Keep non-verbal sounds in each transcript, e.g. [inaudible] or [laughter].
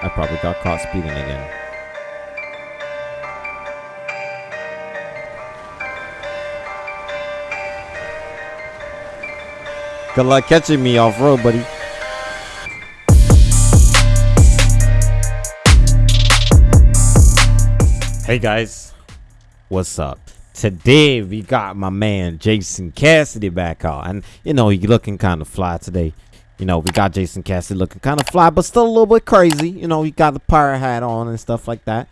I probably got caught speeding again. Good luck catching me off road, buddy. Hey guys, what's up? Today we got my man Jason Cassidy back out, and you know he looking kind of fly today. You know we got Jason Cassidy looking kind of fly, but still a little bit crazy. You know he got the pirate hat on and stuff like that.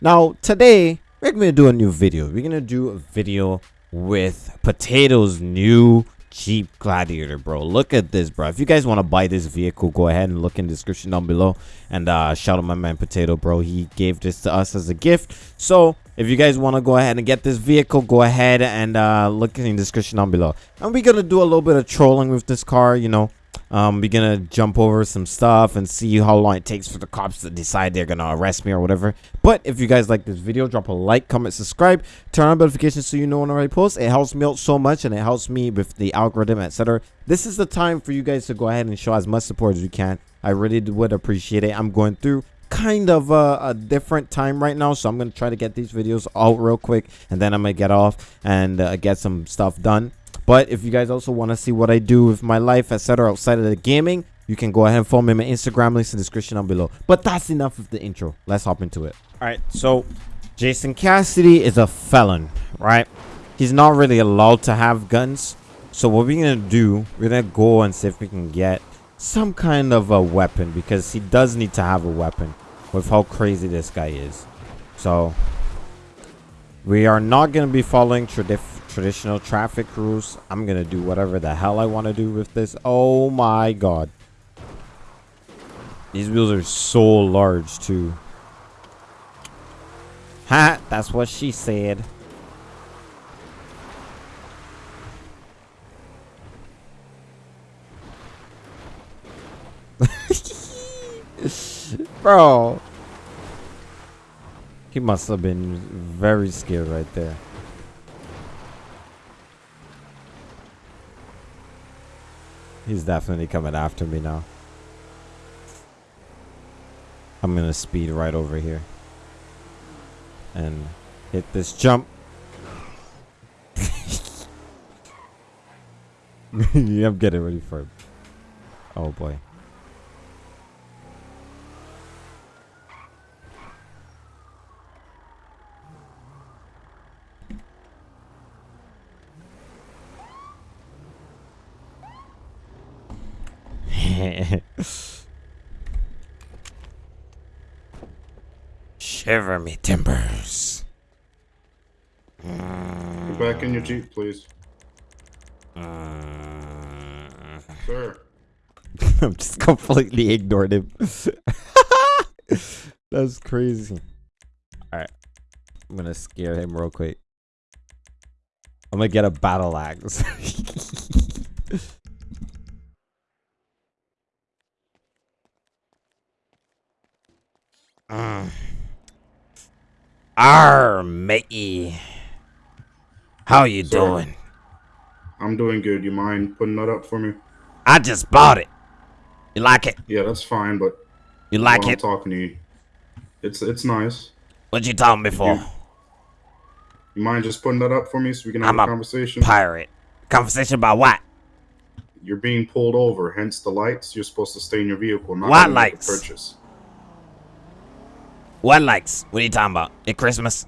Now today we're gonna do a new video. We're gonna do a video with Potato's new Jeep Gladiator, bro. Look at this, bro. If you guys want to buy this vehicle, go ahead and look in the description down below. And uh, shout out my man Potato, bro. He gave this to us as a gift. So if you guys want to go ahead and get this vehicle, go ahead and uh, look in the description down below. And we're going to do a little bit of trolling with this car, you know. Um, we're gonna jump over some stuff and see how long it takes for the cops to decide they're gonna arrest me or whatever. But if you guys like this video, drop a like, comment, subscribe, turn on notifications so you know when I post. It helps me out so much and it helps me with the algorithm, etc. This is the time for you guys to go ahead and show as much support as you can. I really would appreciate it. I'm going through kind of a, a, different time right now so i'm gonna try to get these videos out real quick and then i'm gonna get off and uh, get some stuff done but if you guys also want to see what I do with my life, etc., outside of the gaming, you can go ahead and follow me on my Instagram links in the description down below. But that's enough of the intro. Let's hop into it. All right, so Jason Cassidy is a felon, right? He's not really allowed to have guns. So what we're gonna do, we're gonna go and see if we can get some kind of a weapon because he does need to have a weapon with how crazy this guy is. So we are not gonna be following traditional traditional traffic rules. I'm gonna do whatever the hell I want to do with this. Oh my god. These wheels are so large too. Ha! That's what she said. [laughs] Bro. He must have been very scared right there. He's definitely coming after me now. I'm going to speed right over here. And hit this jump. [laughs] I'm getting ready for it. Oh boy. Shiver me timbers. Get back in your jeep, please. Uh, Sir. [laughs] I'm just completely ignored him. [laughs] That's crazy. Alright. I'm gonna scare him real quick. I'm gonna get a battle axe. [laughs] Uh. Arr, matey. How you doing? I'm doing good. You mind putting that up for me? I just bought it. You like it? Yeah, that's fine, but you like it? I'm talking to you. It's it's nice. What you talking me for? You, you, mind just putting that up for me so we can have I'm a, a conversation? Pirate. Conversation about what? You're being pulled over, hence the lights. You're supposed to stay in your vehicle, not what lights? purchase. What lights? What are you talking about? At Christmas?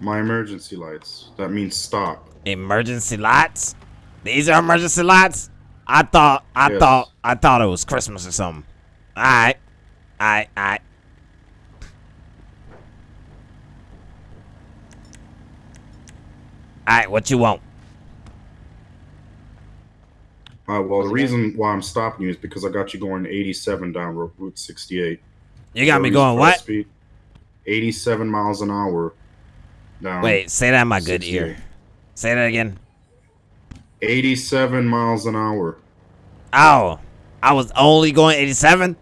My emergency lights. That means stop. Emergency lights? These are emergency lights? I thought I yes. thought I thought it was Christmas or something. Alright. Alright, alright. Alright, what you want? Uh, well, the reason why I'm stopping you is because I got you going 87 down Route 68. You got me going what? Speed, 87 miles an hour. Down Wait, say that in my good ear. Say that again. 87 miles an hour. Oh, I was only going 87?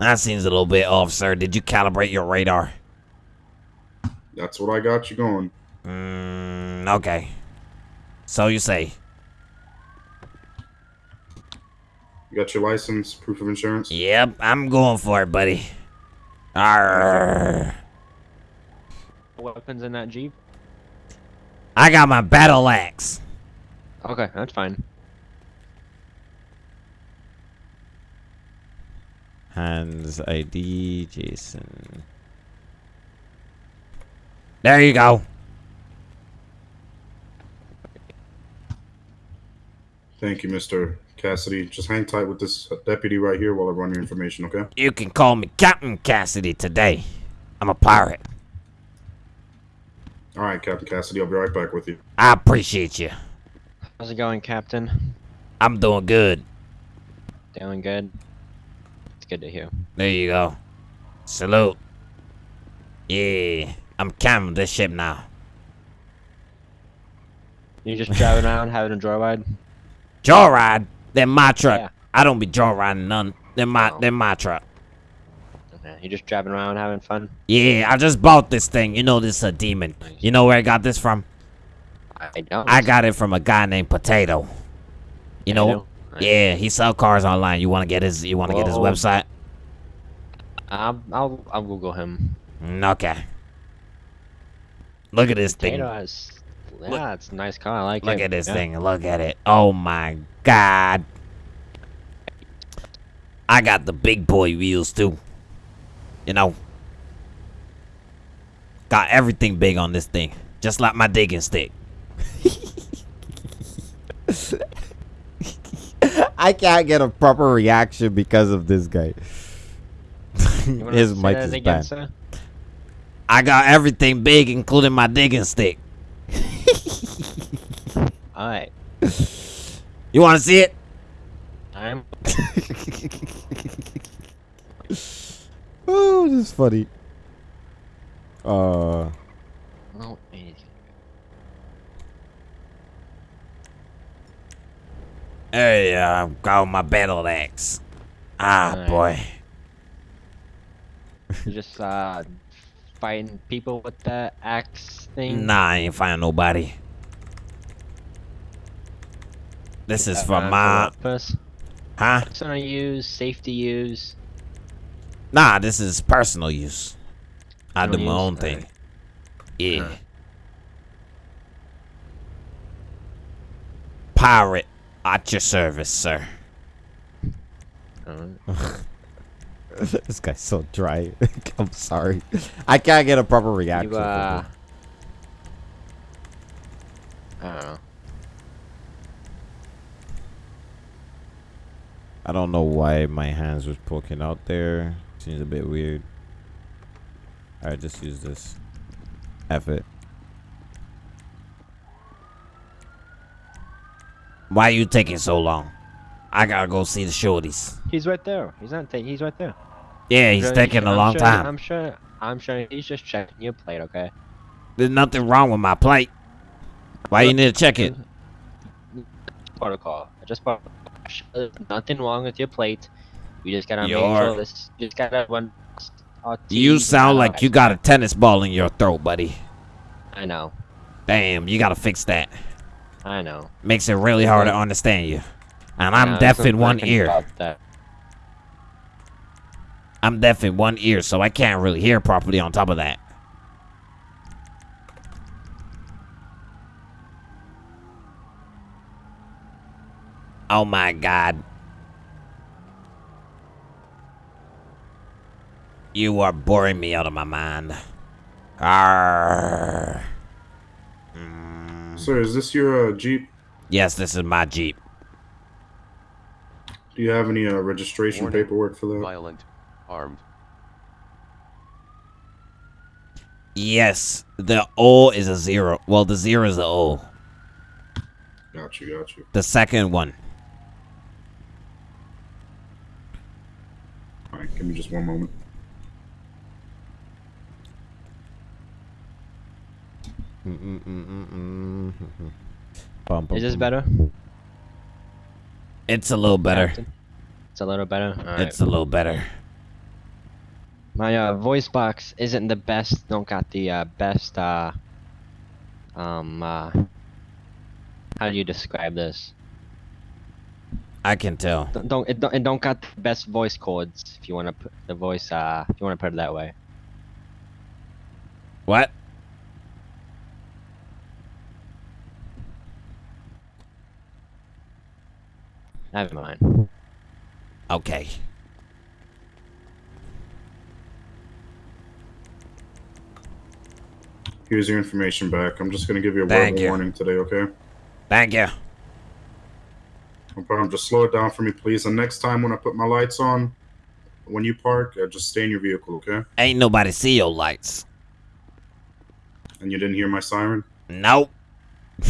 That seems a little bit off, sir. Did you calibrate your radar? That's what I got you going. Mm, okay. So you say. You got your license, proof of insurance? Yep, I'm going for it, buddy. Arr. Weapons in that jeep. I got my battle axe. Okay, that's fine. Hands ID Jason. There you go. Thank you, Mr. Cassidy. Just hang tight with this deputy right here while I run your information, okay? You can call me Captain Cassidy today. I'm a pirate. All right, Captain Cassidy. I'll be right back with you. I appreciate you. How's it going, Captain? I'm doing good. Doing good. It's good to hear. There you go. Salute. Yeah, I'm captain of this ship now. You just driving around having a joyride? Joyride? They're my truck. Yeah. I don't be joyriding none. They're my, Oh. they're my truck. Okay. You just driving around having fun? Yeah, I just bought this thing. You know this is a demon. Nice. You know where I got this from? I don't. I got it from a guy named Potato. You know? Yeah, he sell cars online. You want to get his you want to get his website? I'll, I'll, I'll Google him. Mm, okay. Look at this thing. Potato has, yeah, it's a nice car. I like Look it. at this Yeah. thing. Look at it. Oh my god. I got the big boy wheels too. You know. Got everything big on this thing. Just like my digging stick. [laughs] I can't get a proper reaction because of this guy. [laughs] His mic is again, bad. sir? I got everything big, including my digging stick. Alright. You want to see it? I'm. [laughs] oh, this is funny. Uh, Oh, wait. hey, uh, got my battle axe. Ah, Alright. boy. You just uh fighting people with the axe thing. Nah, I ain't find nobody. This is Uh, for for my, purpose? huh? Personal use, safety use. Nah, this is personal use. I do my own thing. Yeah. Pirate, at your service, sir. [laughs] This guy's so dry. [laughs] I'm sorry. I can't get a proper reaction. You uh. I don't know. I don't know why my hands was poking out there. Seems a bit weird. Alright, just use this. F it. Why you taking so long? I gotta go see the shorties. He's right there. He's not taking. He's right there. Yeah, he's taking a I'm long sure- time. I'm sure. I'm sure he's just checking your plate. Okay. There's nothing wrong with my plate. Why you need to check it? Protocol. I just bought. There's uh, nothing wrong with your plate. You just gotta make You're- sure this. You just gotta run. You sound like you got a tennis ball in your throat, buddy. I know. Damn, you gotta fix that. I know. Makes it really hard to understand you. And I'm No, deaf in one ear. I'm deaf in one ear, so I can't really hear properly on top of that. Oh my god. You are boring me out of my mind. Arrgh. Mm, Sir, is this your uh, Jeep? yes, this is my Jeep. Do you have any uh, registration Warning. paperwork for that? Violent. Armed. Yes, the O is a zero. Well, the zero is the O. Got you, got you. The second one. All right, give me just one moment. Is this better? It's a little better. It's a little better. Alright. It's a little better. My uh, voice box isn't the best. Don't got the uh, best. Uh, um. How do you describe this? I can tell. Don't don't it don't, it don't got the best voice chords if you want to put the voice uh if you want to put it that way. What? Never mind. Okay. Here's your information back. I'm just gonna give you a Thank verbal you. warning today, okay? Thank you. Problem. Just slow it down for me, please. And next time when I put my lights on, when you park, uh, just stay in your vehicle, okay? Ain't nobody see your lights. And you didn't hear my siren? Nope. [laughs]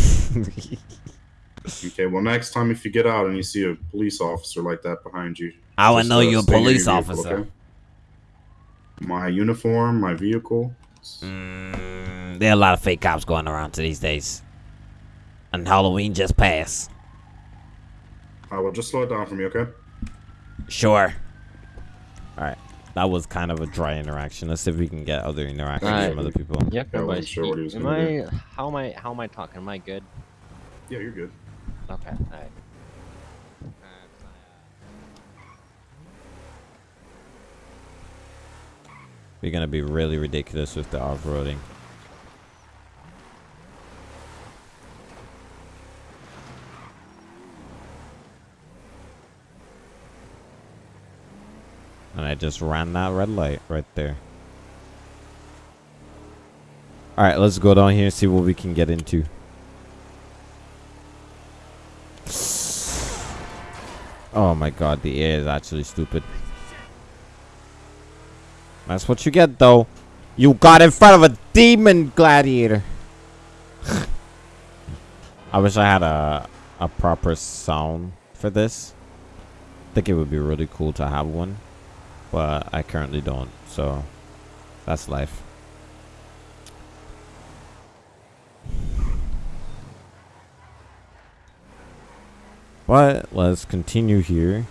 Okay, well, next time if you get out and you see a police officer like that behind you, I would know uh, you're a your police vehicle, officer. okay? My uniform, my vehicle. Mm, there are a lot of fake cops going around to these days. And Halloween just passed. I will just slow it down for me, okay? Sure. Alright. That was kind of a dry interaction. Let's see if we can get other interactions Alright. from other people. Yep. Yeah, I no wasn't sure what he was am gonna I? How am I? How am I talking? Am I good? Yeah, you're good. Okay. All right. We're gonna be really ridiculous with the off-roading. And I just ran that red light right there. Alright, let's go down here and see what we can get into. Oh my god, the air is actually stupid. That's what you get, though. You got in front of a demon gladiator. [sighs] I wish I had a a proper sound for this. I think it would be really cool to have one, but I currently don't. So that's life. But let's continue here.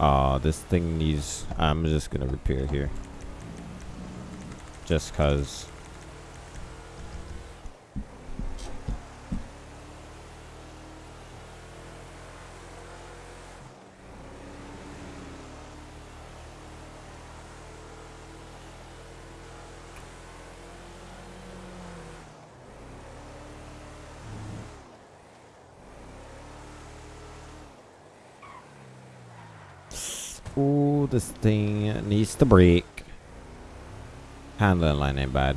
Uh, this thing needs. I'm just gonna repair here. Just cause. Ooh, this thing needs to break. Handling line ain't bad.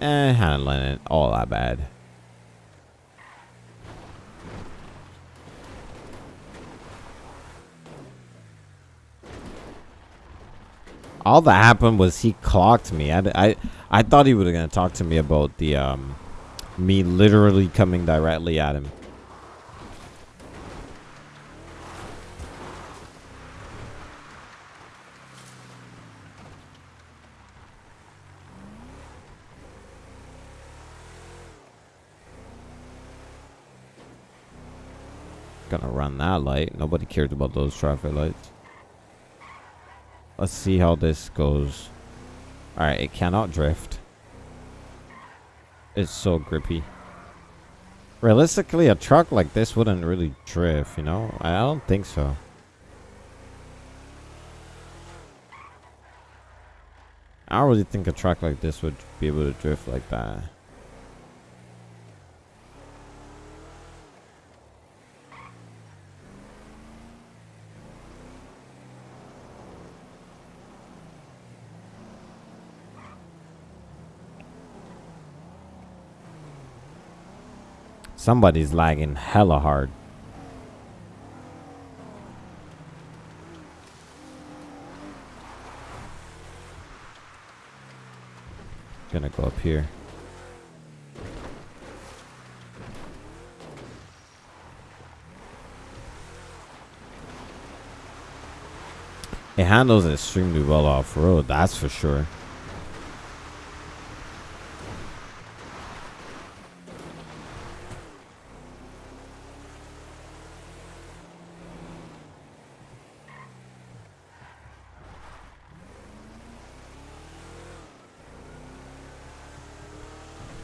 Eh, handling ain't all that bad. All that happened was he clocked me. I, I, I thought he was gonna talk to me about the um, me literally coming directly at him. Gonna run that light. Nobody cares about those traffic lights. Let's see how this goes. Alright, it cannot drift. It's so grippy. Realistically, a truck like this wouldn't really drift, you know? I don't think so. I don't really think a truck like this would be able to drift like that. Somebody's lagging hella hard. Gonna go up here. It handles extremely well off road, that's for sure.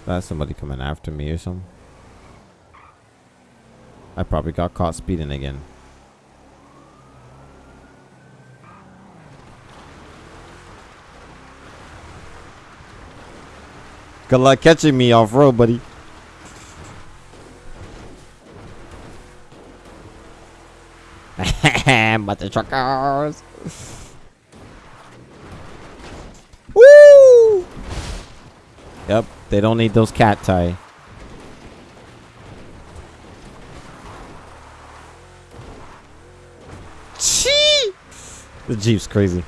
That's somebody coming after me or something. I probably got caught speeding again. Good luck catching me off road, buddy. [laughs] Mother truckers. Yep, they don't need those cat tie. Chee! The Jeep's crazy.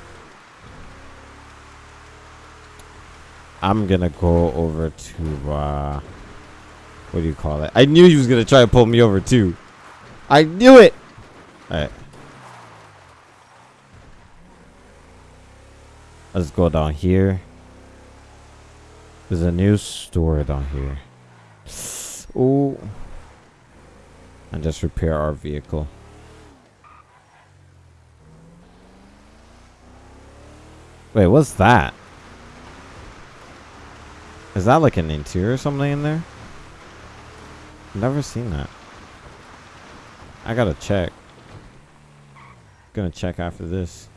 I'm gonna go over to uh what do you call it? I knew he was gonna try to pull me over too. I knew it. Alright. Let's go down here. There's a new store down here. Ooh. And just repair our vehicle. Wait, what's that? Is that like an interior or something in there? Never seen that. I gotta check. Gonna check after this.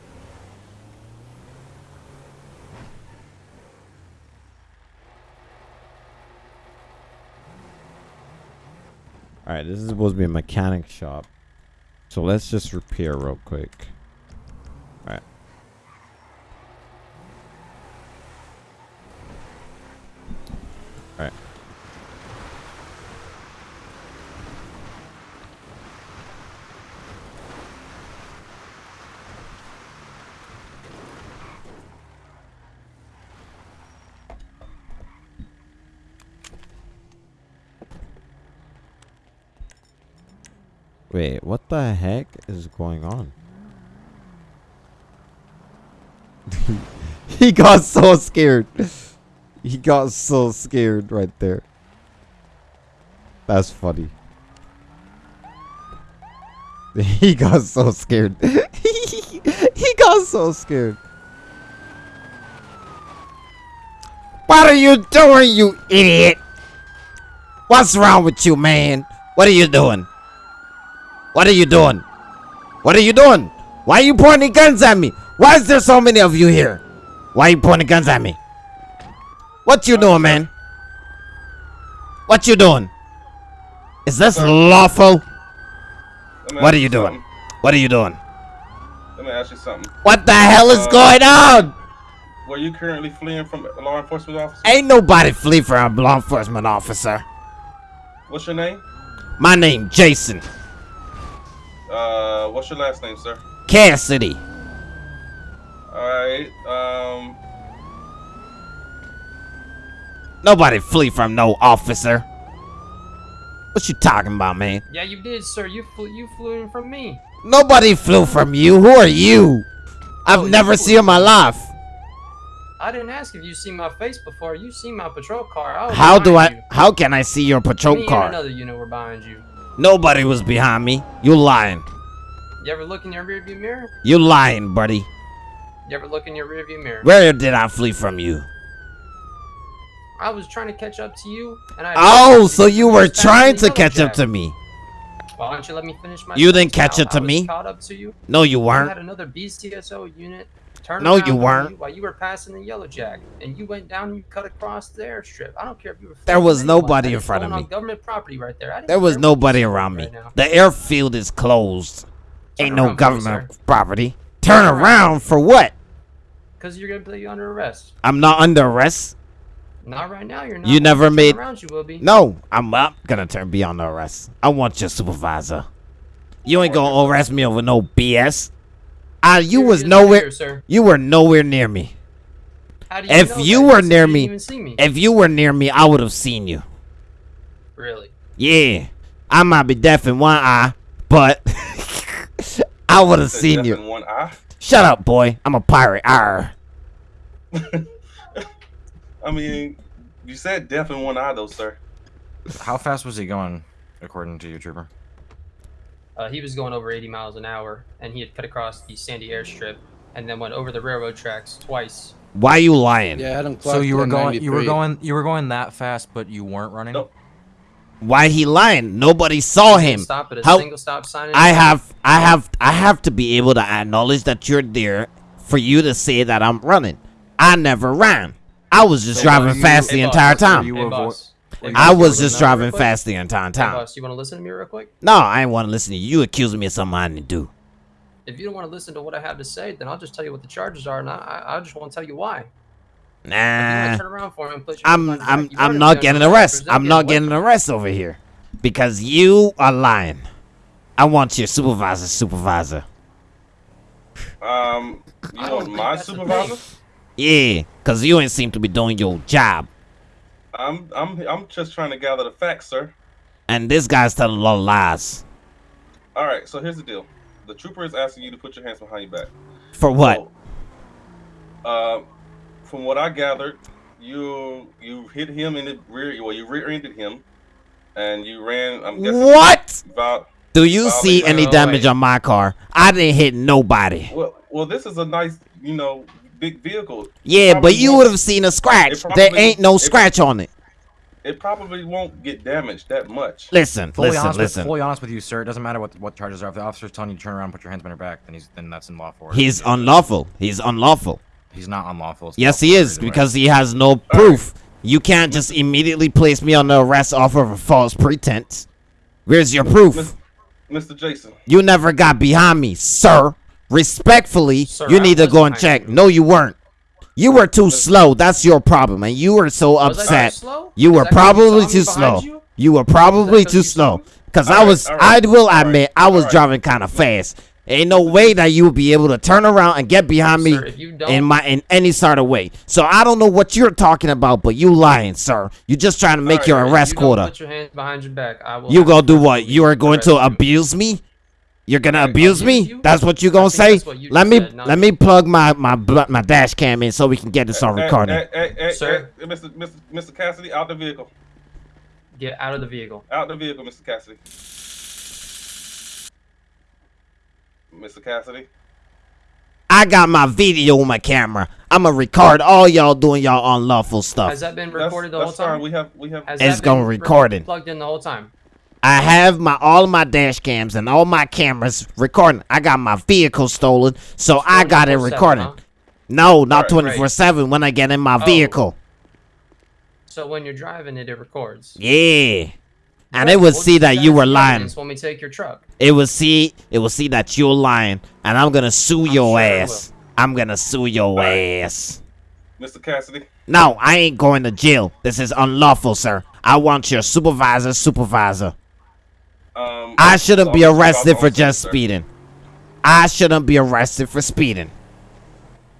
Alright, this is supposed to be a mechanic shop. So let's just repair real quick. Alright. Alright. Wait, what the heck is going on? [laughs] he got so scared. He got so scared right there. That's funny. [laughs] He got so scared. [laughs] he got so scared. What are you doing, you idiot? What's wrong with you, man? What are you doing? What are you doing? What are you doing? Why are you pointing guns at me? Why is there so many of you here? Why are you pointing guns at me? What you doing, man? What you doing? Is this lawful? What are you doing? something. What are you doing? Let me ask you something. What the hell is Uh, going on? Were you currently fleeing from a law enforcement officer? Ain't nobody flee from a law enforcement officer. What's your name? My name Jason Uh, what's your last name, sir? Cassidy. All right. Um, Nobody flee from no officer. What you talking about, man? Yeah, you did, sir. You flew, you flew in from me. Nobody flew from you. Who are you? I've Oh, never flew- seen in my life. I didn't ask if you seen my face before. You seen my patrol car. How do I? You. How can I see your patrol Me car? another unit were behind you. Nobody was behind me. You lying. You ever look in your rearview mirror? You lying, buddy. You ever look in your rearview mirror? Where did I flee from you? I was trying to catch up to you, and I. Oh, so you were trying to catch up to me. Why don't you let me finish my? You didn't catch up to me? Caught up to you. No, you weren't. I had another BCSO unit. Turn No, you weren't. You while you were passing the yellow jack, and you went down and you cut across the airstrip. I don't care if you were. There was nobody in front of me. Government property right there. There was care what you nobody around me. right. The airfield is closed. Turn Ain't no for me, government property. Turn Turn around. around for what? Because you're gonna put you under arrest. I'm not under arrest. Not right now. You're not. You never made- Around you will be. No, I'm up. Gonna turn beyond the arrest. I want your supervisor. You ain't gonna arrest me over no BS. Ah, you You're was nowhere. here, sir. You were nowhere near me. How do you If know you that? were near me- see me. If you were near me, I would have seen you. really? Yeah, I might be deaf in one eye, but [laughs] I would have seen death you. in one eye. Shut up, boy. I'm a pirate. Arr. [laughs] I mean, you said deaf in one eye, though, sir. How fast was he going, according to you, Trooper? Uh, he was going over 80 miles an hour, and he had cut across the Sandy airstrip, and then went over the railroad tracks twice, Why are you lying? Yeah, I had him So you were going, you were going, you were going that fast, but you weren't running. No. Why he lying? Nobody saw him. Stop at a How- single stop sign. I have I have I have to be able to acknowledge that you're there for you to say that I'm running. I never ran. I was just So driving you- fast the boss, entire time. you Hey, avo- I boss, I you was just listen to me driving real quick? fast the entire Hey, time. boss, you want to listen to me real quick? No, I ain't want to listen to you. You accusing me of something I didn't do. If you don't want to listen to what I have to say, then I'll just tell you what the charges are, and I, I, I just want to tell you why. If you want Nah, turn around for me and put your I'm hands behind your I'm you I'm not getting your arrested. I'm or not getting away arrested over here because you are lying. I want your supervisor, supervisor. Um, you don't want my supervisor? Yeah, cause you ain't seem to be doing your job. I'm I'm I'm just trying to gather the facts, sir. And this guy's telling a lot of lies. All right, so here's the deal. The trooper is asking you to put your hands behind your back. For what? So, uh, from what I gathered, you you hit him in the rear. Well, you rear-ended him, and you ran. I'm guessing. What? About Do you see any damage on my car? I didn't hit nobody. well, well, this is a nice, you know, big vehicle. Yeah, but you would have seen a scratch. it There ain't no it- scratch on it. It probably won't get damaged that much. Listen, Fully listen, honest, listen. With, fully honest with you, sir. It doesn't matter what what charges are. If the officer's telling you to turn around, and put your hands behind your back, then he's then that's unlawful. or- He's unlawful. He's unlawful. He's not unlawful. It's Yes, he is because he has no proof. You can't just immediately place me on the arrest off of a false pretense. Where's your proof? Mr. Jason, You never got behind me, sir. Respectfully, Sir, you need to go and check. No, you weren't. You were too slow. That's your problem, and you were so upset. You were that 'cause you probably too slow. you? Were probably too slow. Cause I was, I will admit, I was driving kind of fast. Ain't no way that you would be able to turn around and get behind me Sir, if you don't, in my in any sort of way. So I don't know what you're talking about, but you lying, sir. You just trying to make right, your arrest you quota. Put your hands behind your back. I will You gonna do what? You are going to abuse me? You're gonna Right, abuse abuse me? you? That's what you I gonna say? you Let me said, let me. me plug my my my dash cam in so we can get this on Hey, recording. Hey, hey, hey, Sir? hey, Mr. Mr. Mr. Cassidy, out the vehicle. Get out of the vehicle. Out the vehicle, Mr. Cassidy. Mr. Cassidy. I got my video on my camera. I'ma record all y'all doing y'all unlawful stuff. Has that been That's, recorded the whole that's fine. time? We have we have Has It's that gonna re- recording. Plugged in the whole time. I have my all of my dash cams and all my cameras recording. I got my vehicle stolen, so I got it 24/7, recording. huh? No, not Alright, twenty right. four seven. When I get in my Oh. vehicle, So when you're driving it, it records. yeah, and Right, it would we'll see use that you were lying. evidence When we take your truck. It will see. It will see that you're lying, and I'm gonna sue your sure ass. I'm gonna sue your Alright. ass. Mr. Cassidy. No, I ain't going to jail. This is unlawful, sir. I want your supervisor, supervisor. Um, I shouldn't be arrested for just sir. speeding. I shouldn't be arrested for speeding.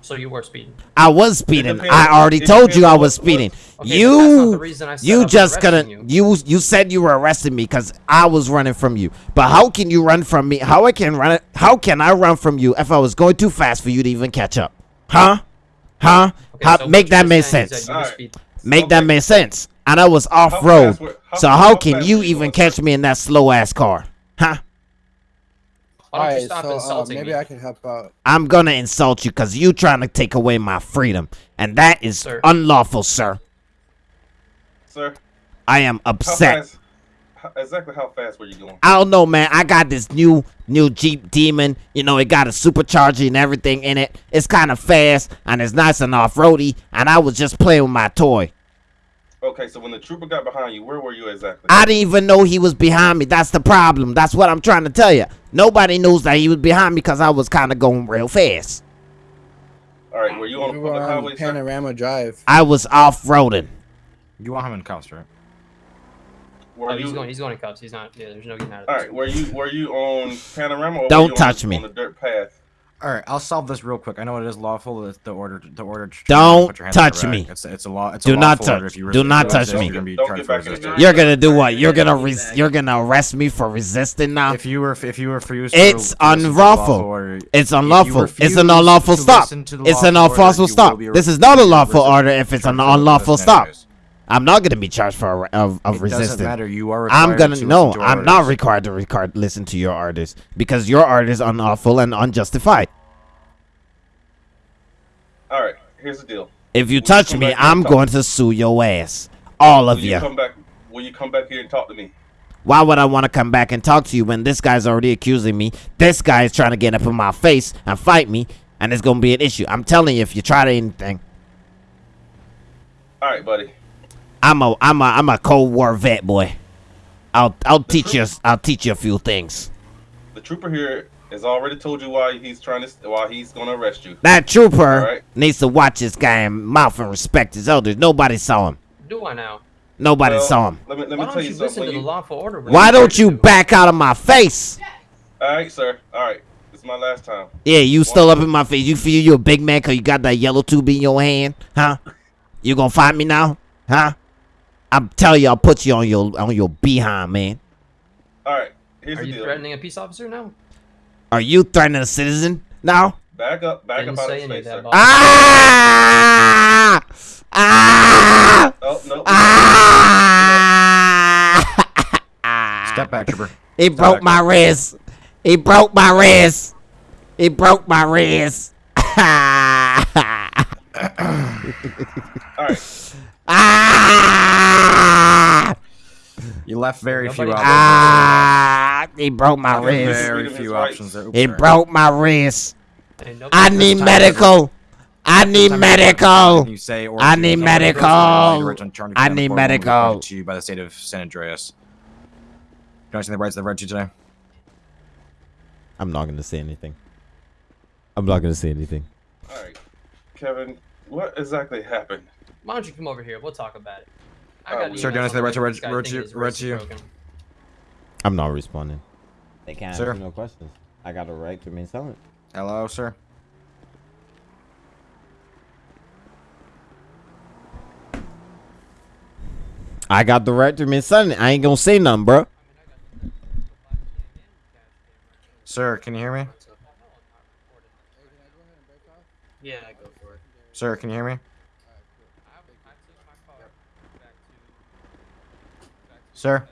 So you were speeding. I was speeding. I already told you I was what- what- speeding. Okay, but that's not you the reason I said I you was just couldn't you. you said you were arresting me because I was running from you. But how can you run from me? How I can run? How can I run from you if I was going too fast for you to even catch up? Huh? Huh? Okay, how, so make that make sense. that you were Alright. speeding. Make that make sense. And I was off How road. were- how- So how how can you were you even catch me in that slow ass car? Huh? Why don't Alright, stop so uh, insulting maybe me? I can help out. I'm gonna insult you because you trying to take away my freedom, and that is Sir. unlawful, sir. Sir, I am how upset. fast? Exactly how fast were you going? I don't know, man. I got this new new Jeep Demon. You know, it got a supercharger and everything in it. It's kind of fast and it's nice and off roady. And I was just playing with my toy. Okay, so when the trooper got behind you, where were you exactly? I didn't even know he was behind me. That's the problem. That's what I'm trying to tell you. Nobody knows that he was behind me because I was kind of going real fast. All right, were you on We the were public on highway, sir? Panorama Drive. I was off roading. You want him in cuffs, right? Were Oh, you? he's going. He's going in cuffs. He's not. Yeah, there's no getting out of All this. right, were you were you on panorama? Or Don't were you touch on, me. On the dirt path. All right, I'll solve this real quick. I know it is lawful. It's the order. The order. to Don't put your hands on your touch me. It's, it's a law. It's Do a not lawful touch- order. If you do not touch me. You're gonna Don't charged get for back in the resisting. car. You're gonna do what? You're gonna res- you're gonna arrest me for resisting now. If you were, if you were refused, It's to listen to unlawful. order, It's unlawful. It's an unlawful stop. listen to the It's an unlawful stop. This is not a lawful order if it's an unlawful resisting stop. Anyways. I'm not gonna be charged for uh, of, of It resisting. doesn't matter. You are I'm gonna to no. listen to I'm not required to record listen to your orders because your order is unlawful and unjustified. All right, here's the deal. If you Will touch come me, back here and I'm talk? going to sue your ass. All of Will you you. come back? Will you come back here and talk to me? Why would I want to come back and talk to you when this guy's already accusing me? This guy is trying to get up in my face and fight me, and it's gonna be an issue. I'm telling you, if you try to anything, All right, buddy. I'm a I'm a I'm a Cold War vet, boy. I'll I'll teach you I'll teach you a few things. The trooper here has already told you why he's trying to why he's going to arrest you. That trooper Alright. needs to watch this guy and mouth and respect his elders. Nobody saw him. Do I now? Nobody Well, saw him. Let me let me Why tell don't you you something. listen to the you- lawful order? when Why don't you back out of my face? All right, sir. All right. It's my last time. Yeah, you still up in my face. You feel you're a big man cause you got that yellow tube in your hand, huh? You gonna fight me now, huh? I'm telling you, I'll put you on your on your behind, man. All right. Here's Are the you deal. threatening a peace officer now? Are you threatening a citizen now? Back up. Back Didn't up out say of any space, that, sir. Ah! Ah! Oh no. Ah! Step back, trooper. He Step broke back. my wrist. He broke my wrist. He broke my wrist. [laughs] All right. Ah! You left very few options. Ah! He broke my wrist. very- Very few is options there. Oops, He sorry. broke my wrist. I need medical. I need medical. You say I need medical. else, you write I need medical. To you by the state of San Andreas. Can I see the rights that read to you today? I'm not gonna say anything. I'm not gonna say anything. All right. Kevin, what exactly happened? Why don't you come over here? We'll talk about it. I Uh, got Sir, emails do you on understand the right to way reg- this guy reg- thinking his reg- wrist is you? broken. I'm not responding. They can't Sir? ask no questions. I got a right to remain silent. Hello, sir. I got the right to remain silent. I ain't gonna say nothing, bro. Sir, can you hear me? Yeah, I go for it. Sir, can you hear me? Sir?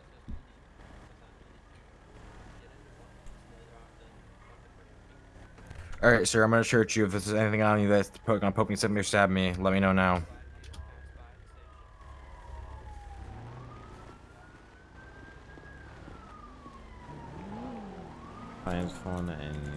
Alright, sir, I'm gonna search you. If there's anything on you that's po- gonna poke me, stab me, or stab me, let me know now. Client's phone and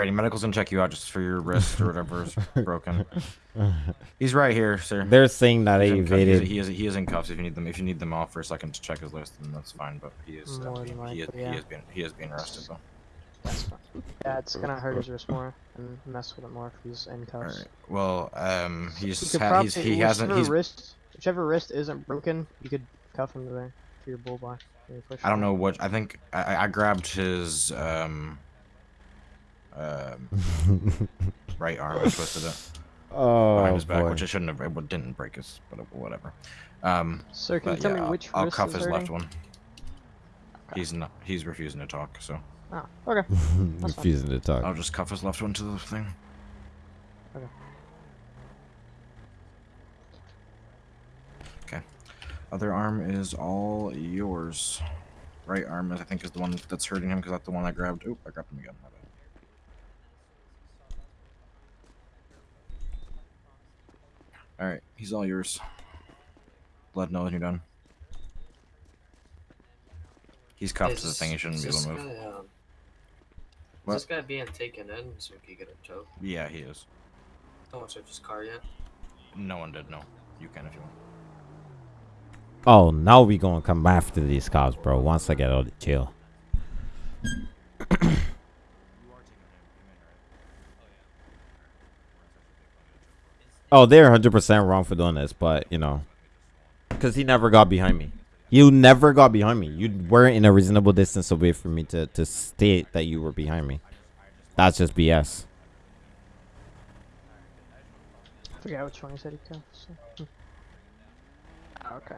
Alrighty, medical's gonna check you out just for your wrist or whatever's [laughs] broken. He's right here, sir. They're saying that I He's in evaded. He is, he is in cuffs. If you need them, if you need them off for a second to check his list, then that's fine. But he is, uh, he, than he is, likely, he yeah. is being, he is being arrested though. That's fine. Yeah, it's gonna hurt his wrist more and mess with it more if he's in cuffs. right. Well, um, he's could ha- he's he hasn't he's. wrist, whichever wrist isn't broken, you could cuff him to there for your bull bar. for your push I don't know what I think. I, I- I grabbed his um. Um, [laughs] right arm and twisted it oh behind his back, boy. which I shouldn't have. It didn't break his, but whatever. Um, Sir, can you tell yeah, me I'll- which I'll, cuff is his hurting? left one. He's not. He's refusing to talk, so Oh, okay. [laughs] That's fine. Refusing to talk. I'll just cuff his left one to the thing. Okay. Okay. Other arm is all yours. Right arm is, I think, is the one that's hurting him because that's the one I grabbed. Oop, I grabbed him again. My bad. All right, he's all yours. Let know when you're done. He's cuffed to the thing. He shouldn't be able to move. Guy, um, What? Is this guy being taken in so he can get a choke? Yeah, he is. No one searched his car yet. No one did. No, you can if you want. Oh, now we gonna come after these cops, bro. Once I get out of jail. Oh, they're 100% wrong for doing this, but you know, because he never got behind me. You never got behind me. You weren't in a reasonable distance away from me to, to state that you were behind me. That's just BS. I forgot which one he said he. So. hmm. Okay.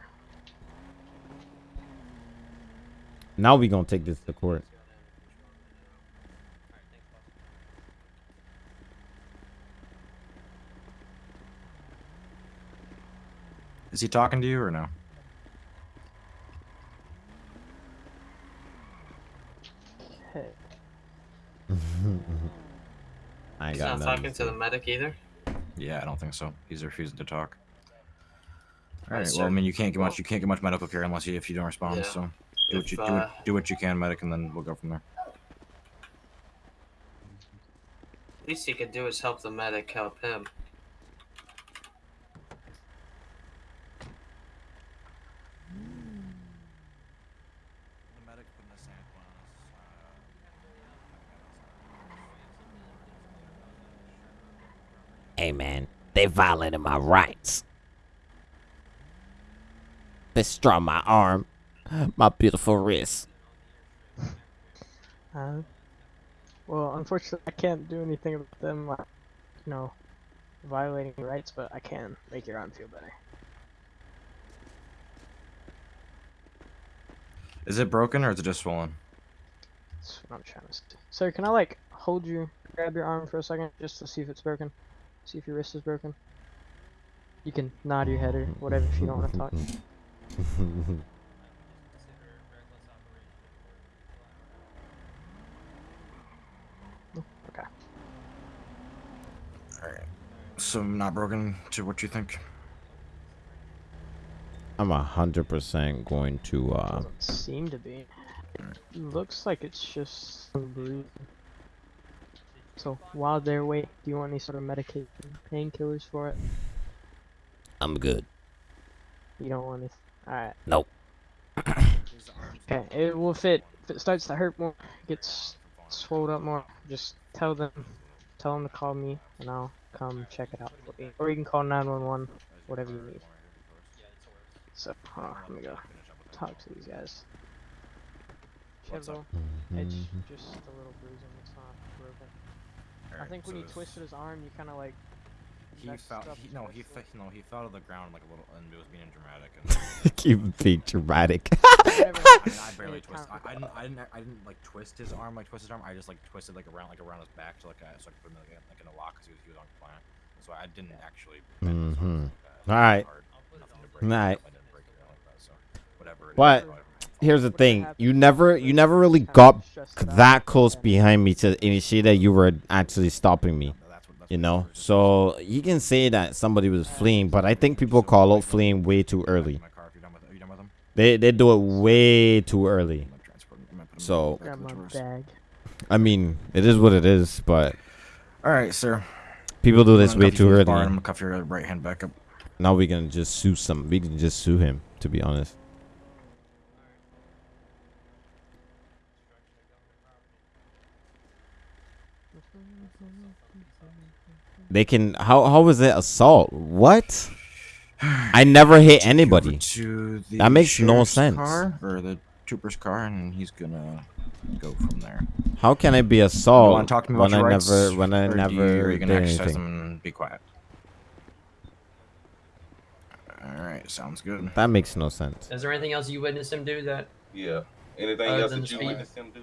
Now we gonna take this to court. Is he talking to you or no? Hey, I ain't He's got not nothing. talking to the medic either. Yeah, I don't think so. He's refusing to talk. All Right, right. Well, I mean, you can't get much. You can't get much medical care unless you if you don't respond. Yeah. So do what you do. uh, do what you can, medic, and then we'll go from there. Least he could do is help the medic help him. Hey man, they violated my rights. They straw my arm, my beautiful wrist. uh, well, unfortunately, I can't do anything about them, you know, violating rights, but I can make your arm feel better. Is it broken or is it just swollen? That's what I'm trying to say. Sir, can I like hold you, grab your arm for a second, just to see if it's broken? See if your wrist is broken. You can nod your head or whatever if you don't want to talk. [laughs] Okay. All right. So not broken to what you think. I'm a hundred percent going to uh Doesn't seem to be. Looks like it's just some bruising. So while they're waiting, do you want any sort of medication, painkillers for it? I'm good. You don't want any. Alright. Nope. [clears throat] Okay, it will fit. If it starts to hurt more, gets swelled up more, just tell them, tell them to call me, and I'll come check it out for you. Or you can call 911, whatever you need. So, hold on, let me go talk to these guys. Up? Chevro, it's just a little bruising. It's not broken. I Alright, think when so you twisted his arm, you kind of like. He messed fell. He, no, he wrist fe- no, he fell to the ground like a little, and it was being dramatic. And [laughs] Keep being dramatic. [laughs] [laughs] I, mean, I barely twisted. I, I didn't. I didn't. I didn't like twist his arm. Like twist his arm. I just like twisted like around, like around his back, to like I, so I could put him like, like in a lock because he was, he was on compliant. So I didn't actually. bend his arm Mhm. like that. Alright. Hard. Nothing to break. Alright. I didn't break it or like that, so whatever it is, But- probably my fault. Here's the thing. You never you never really got stressed it out, that close behind me to initiate that you were actually stopping me. That's what- that's You know? we were just- So you can say that somebody was fleeing, but I think people call out fleeing way too early. My car, if you're done with- Are you done with him? They they do it way too early. I'm gonna transport him. I'm gonna put him So- back in Grab the my drawers. bag. I mean, it is what it is, but All right, sir. people do this way too you to the early. I'm gonna cuff your right hand back up. Now we can just sue some. We can just sue him. To be honest. They can. How how was it assault? What? I never hit Take you over anybody. To the That makes no sense. Car, or the trooper's car, and he's gonna go from there. How can I be you assault want to talk to me when about your I rights, never when I or do never you, you did gonna anything? and be quiet? All right, sounds good. That makes no sense. Is there anything else you witnessed him do that? Yeah. Anything else that you speed? witnessed him do?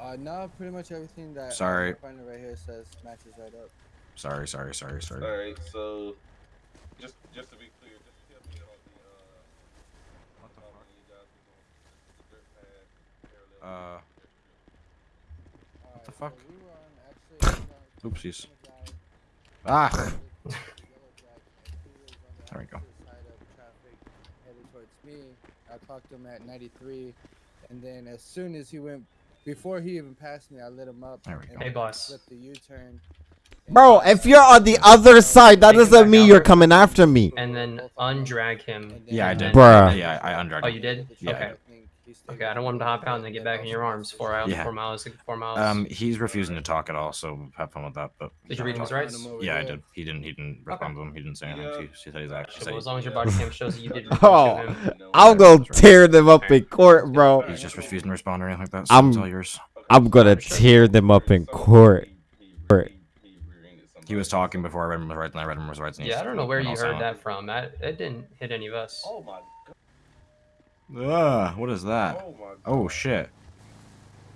Uh, no, pretty much everything that Sorry. I'm finding right here says matches right up. Sorry, sorry, sorry, sorry. All right. So, just just to be clear, just tell me about the uh. What the fuck? you guys were going to the dirt pad parallel Uh, Alright, the fuck? So we were on actually. uh, Oopsies. Ah. Yellow Jack, and he was on the There we go. side of traffic headed towards me. I clocked him at 93, and then as soon as he went, before he even passed me, I lit him up. There we go. Hey, boss. Flipped the U-turn. And Bro, if you're on the other side, that doesn't back mean you're coming after me. And then undrag him. Yeah, I did. then- Bruh. Yeah, I undragged Oh, you did? Yeah, okay. Okay, I don't want him to hop out and then get back in your arms. Four hours, Yeah. four miles, four miles. Um, he's refusing to talk at all, so have fun with that. But Did you read him his rights? yeah, I did. He didn't. He didn't respond to him. He didn't say anything. Yeah. He, he said he's actually. Sure, well, as long as your body cam shows that you did [laughs] reach Oh. out to him. I'll go tear them up in court, bro. He's just refusing to respond or anything like that. So I'm- it's all yours. I'm gonna tear them up in court. Court. He was talking before I read him his rights, and I read him his rights. And Yeah, I don't know where you heard silent. that from. That it didn't hit any of us. Oh my. Ah, what is that? Oh my. Oh shit.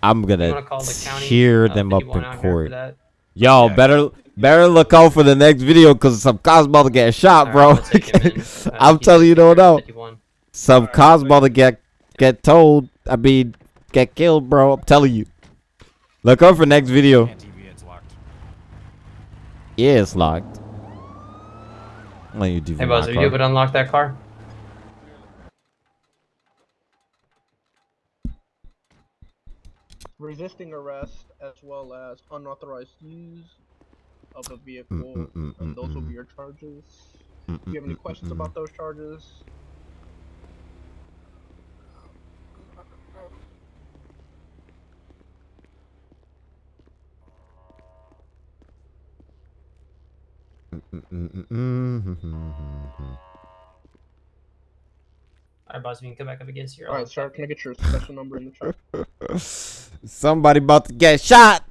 I'm gonna want call the county? tear uh, them up in out here for court. that? Yo, better better look out for the next video because some Cosmo about to get shot, Alright, bro. I'll take him in. [laughs] Uh, I'm telling you, don't know. 51. Some cops about to get get told. I mean, get killed, bro. I'm telling you. Look out for next video. Can't TV, it's locked. Yeah, it's locked. Let you do Hey, Buzz, are you able to unlock that car? resisting arrest as well as unauthorized use of a vehicle, Mm, mm, mm, and those will mm, be your charges. mm, Do you have any mm, mm, questions mm. about those charges? Alright, Buzz, we can come back up against your. Alright, sir, can I get your special number in the chat? [laughs] Somebody about to get shot.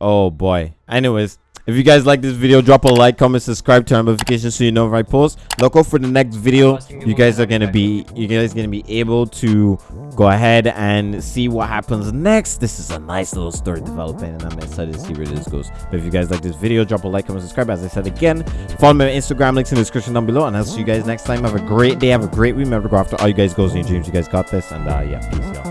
Oh boy. Anyways, if you guys like this video, drop a like, comment, subscribe, turn on notifications so you know if I post. Look out for the next video. You guys are gonna be you guys gonna be able to go ahead and see what happens next. This is a nice little story developing, and I'm excited to see where this goes. But if you guys like this video, drop a like, comment, subscribe. As I said again, follow me on Instagram, links in the description down below. And I'll see you guys next time. Have a great day, have a great week. Remember to go after all you guys goals in your dreams. You guys got this, and uh yeah, peace, y'all.